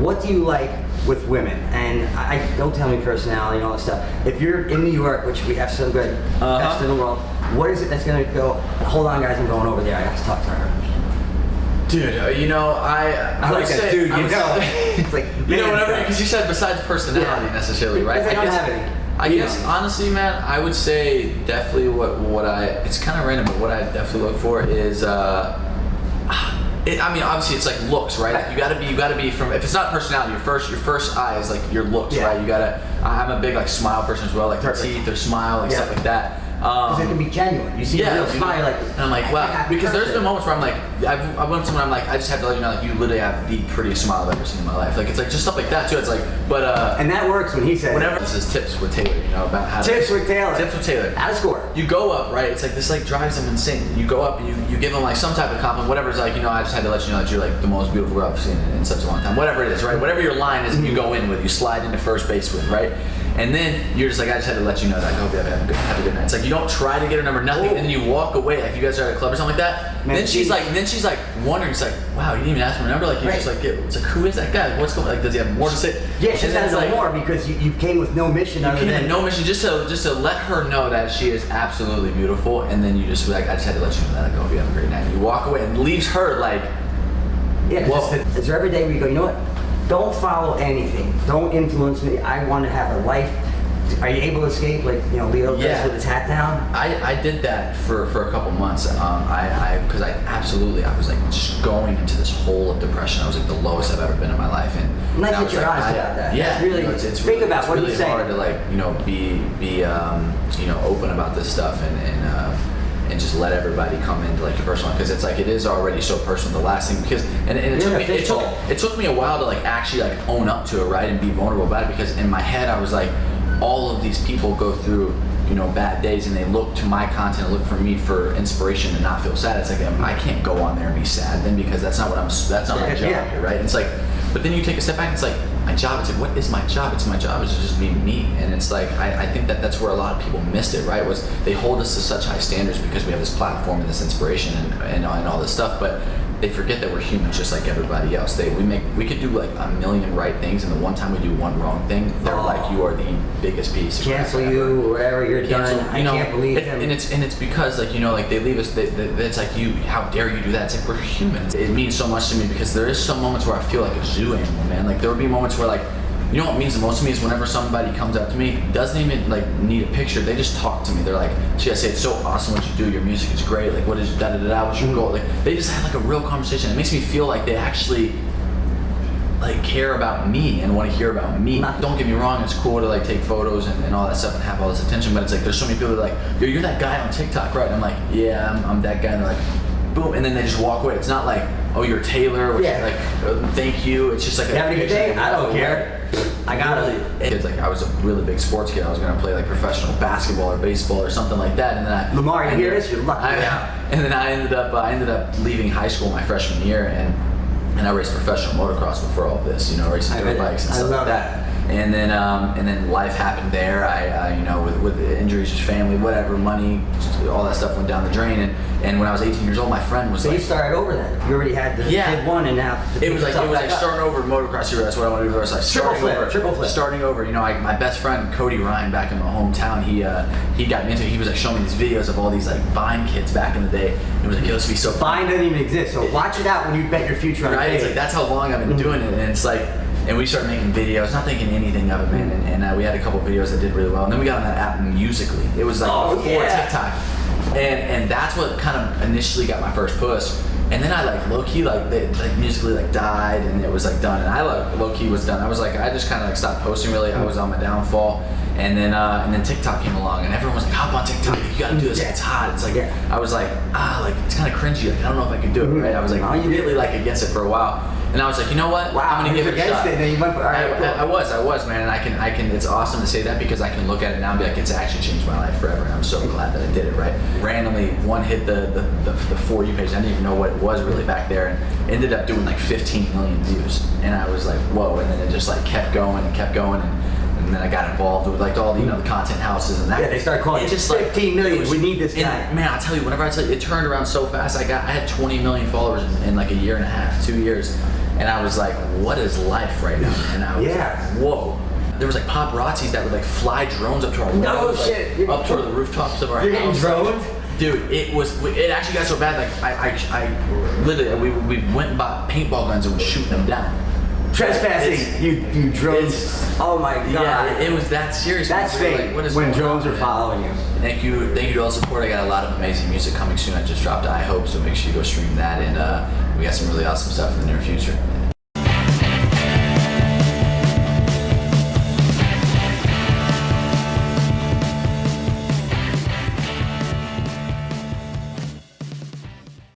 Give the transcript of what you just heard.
do you like with women? And I I- don't tell me personality and all that stuff. If you're in New York, which we have some good Uh-huh. best in the world, what is it that's gonna go? Hold on, guys, I'm going over there. I have to talk to her. Dude, uh, you know, I I, I would like that dude, you would know. say- It's like you know, whatever, because you said besides personality Yeah. necessarily, right? Because I don't guess, have any. I You guess know. honestly, man, I would say definitely what what I it's kind of random, but what I definitely look for is. uh it, I mean, obviously, it's like looks, right? Like you gotta be, you gotta be from. If it's not personality, your first, your first eye is like your looks, Yeah. right? You gotta. I'm a big like smile person as well, like their teeth, their smile, like Yeah. stuff like that. Because Um, it can be genuine. You see yeah, dude. smile, like, and I'm like, wow, because there's been moments where I'm like, I've, I've went to someone, I'm like, I just have to let you know, like, you literally have the prettiest smile I've ever seen in my life. Like, it's like just stuff like that too. It's like, but uh, And that works when he says, whenever this is tips with Taylor, you know, about how Tips to, with Taylor. tips with Taylor. Out of score. You go up, right? It's like this, like drives them insane. You go up, and you you give them like some type of compliment, whatever. It's like, you know, I just had to let you know that you're like the most beautiful girl I've seen in, in such a long time. Whatever it is, right? Whatever your line is, you go in with, you slide into first base with, right? And then you're just like, I just had to let you know that. I hope you have a good, have a good night. It's like you don't try to get her number, nothing, and then you walk away. Like you guys are at a club or something like that. Man, then she's she- like, then she's like wondering. It's like, wow, you didn't even ask for my number. Like you just Right. like, get, it's like, who is that guy? What's going? Like, does he have more to say? Yeah, she's then got it's to know like, more because you, you came with no mission other came in no mission just to just to let her know that she is absolutely beautiful, and then you just like, I just had to let you know that. Like, I hope you have a great night. And You walk away and leaves her like, Yeah, Whoa. it's, the- it's every day where you go, you know what? Don't follow anything. Don't influence me. I want to have a life. Are you able to escape like, you know, Leo Yeah. does with his hat down? I, I did that for, for a couple months. Um, I I because I absolutely I was like just going into this hole of depression. I was like the lowest I've ever been in my life, and I that you're like, honest about that. Yeah, That's really- you know, it's, it's think really, about it's what really you say. hard to like you know be be um, you know open about this stuff and and. Uh, and just let everybody come into like your personal because it's like it is already so personal. The last thing because and, and it took me a it took, it took me a while to like actually like own up to it right and be vulnerable about it because in my head I was like all of these people go through you know bad days and they look to my content look for me for inspiration and not feel sad it's like I can't go on there and be sad then because that's not what I'm that's not my job yeah. here right it's like but then you take a step back and it's like my job it's like what is my job? It's my job is to just be me. And it's like I, I think that that's where a lot of people missed it right? Was they hold us to such high standards because we have this platform and this inspiration and, and, and all this stuff. But they forget that we're humans just like everybody else. They we make we could do like a million right things, and the one time we do one wrong thing, they're Oh. like you are the biggest piece. Cancel ever." you, wherever you're Cancel, done. you know, I can't believe it- him. And it's and it's because like you know like they leave us. They, they, it's like you. How dare you do that? It's like we're humans. It means so much to me because there is some moments where I feel like a zoo animal, man. Like there would be moments where like. You know what means the most to me is whenever somebody comes up to me, doesn't even like need a picture. They just talk to me. They're like, "Gee, I say it's so awesome what you do. Your music is great. Like, what is da da da da? What's your goal?" Like, they just have like a real conversation. It makes me feel like they actually like care about me and want to hear about me. Not- Don't get me wrong, it's cool to like take photos and, and all that stuff and have all this attention, but it's like there's so many people that are like, Yo, you're that guy on TikTok, right? And I'm like, yeah, I'm, I'm that guy. And they're like, boom, and then they just walk away. It's not like, oh, you're Taylor, which Yeah. like, uh, thank you. It's just like You having a good day? I don't care. I got really, it. It's like I was a really big sports kid. I was gonna play like professional basketball or baseball or something like that, and then I Lamar, you hear this? You're lucky I- now. And then I ended up I ended up leaving high school my freshman year, and and I raced professional motocross before all this. You know, racing dirt bikes and I stuff love like that. And then um, and then life happened there. I, I you know with with injuries, just family, whatever, money, all that stuff went down the drain. And and when I was 18 years old, my friend was So like. you started over then. You already had the Yeah. did one and now It was like it was like up. starting over motocross hero. That's what I wanted to do. It was like Triple starting flip, over, triple flip. starting over. You know, like my best friend Cody Ryan back in my hometown. He uh, he got me into. it. He was like showing me these videos of all these like Vine kids back in the day. It was like, yo, this would be so fun. Vine doesn't even exist, so watch it out when you bet your future on Right? It's like that's how long I've been doing it, and it's like, and we started making videos, not thinking anything of it, man. And, and uh, we had a couple videos that did really well, and then we got on that app Musically. It was like Oh, before yeah. TikTok, and and that's what kind of initially got my first push. And then I like low key like they, like musically like died and it was like done and I like low key was done. I was like I just kind of like stopped posting really. I was on my downfall. And then uh, and then TikTok came along and everyone was like hop on TikTok. You gotta do this. Yeah. It's hot. It's like Yeah. I was like ah like it's kind of cringy. Like I don't know if I could do it. Mhm. Right? I was like you like against it for a while. And I was like, you know what? Wow, I'm gonna give it a shot. it, went right, I, cool. I, I was, I was, man, and I can, I can. It's awesome to say that because I can look at it now and be like, it's actually changed my life forever, and I'm so glad that I did it. Right? Randomly, one hit the the, the, the for you page. I didn't even know what it was really back there, and ended up doing like 15 million views. And I was like, whoa! And then it just like kept going and kept going, and, and then I got involved with like all the you know the content houses and that. Yeah, they started calling It just like 15 million, it was- we need this and, guy. Man, I tell you, whenever I tell you, it turned around so fast. I got, I had 20 million followers in, in like a year and a half, two years, and I was like, what is life right now? And I was Yeah. like, whoa. There was like paparazzis that would like fly drones up to our No windows, like, shit. You're- up to the rooftops of our You're getting house. droned? Dude, it was. It actually got so bad. Like I, I, I literally, we, we went and bought paintball guns and was shooting them down. Trespassing. It's- you you drones. Oh my god. Yeah, it, it was that serious. That's fake. like, what is when drones on, are following you. Thank you, thank you to all the support. I got a lot of amazing music coming soon. I just dropped I Hope, so make sure you go stream that. And uh, we got some really awesome stuff in the near future.